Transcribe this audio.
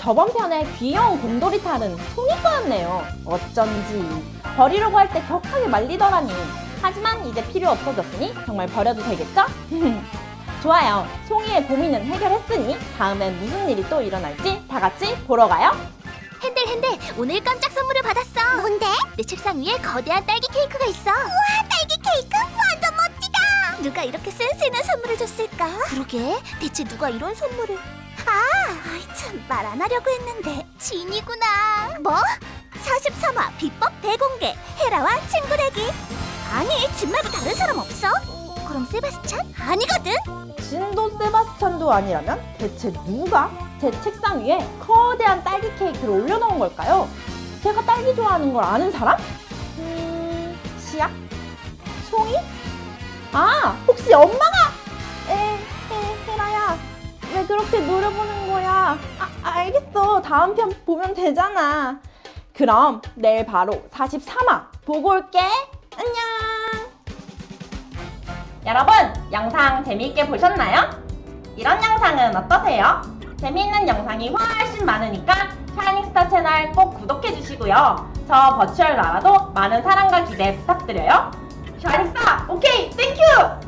저번 편에 귀여운 곰돌이 탈은 송이 거였네요. 어쩐지 버리려고 할 때 격하게 말리더라니. 하지만 이제 필요 없어졌으니 정말 버려도 되겠죠? 좋아요. 송이의 고민은 해결했으니 다음엔 무슨 일이 또 일어날지 다 같이 보러 가요. 핸들 핸들 오늘 깜짝 선물을 받았어 뭔데? 내 책상 위에 거대한 딸기 케이크가 있어 우와 딸기 케이크 완전 멋지다 누가 이렇게 센스 있는 선물을 줬을까? 그러게 대체 누가 이런 선물을 아, 참말 안 하려고 했는데 진이구나 뭐? 43화 비법 대공개 헤라와 친구 되기 아니 진 말고 다른 사람 없어? 그럼 세바스찬? 아니거든 진도 세바스찬도 아니라면 대체 누가 제 책상 위에 거대한 딸기 케이크를 올려놓은 걸까요? 제가 딸기 좋아하는 걸 아는 사람? 음... 시약? 송이? 아! 혹시 엄마가! 그렇게 노려보는 거야? 아, 알겠어. 다음 편 보면 되잖아. 그럼 내일 바로 43화 보고 올게. 안녕. 여러분 영상 재미있게 보셨나요? 이런 영상은 어떠세요? 재미있는 영상이 훨씬 많으니까 샤이닝스타 채널 꼭 구독해주시고요. 저 virtual 나라도 많은 사랑과 기대 부탁드려요. 샤이닝스타 오케이. thank you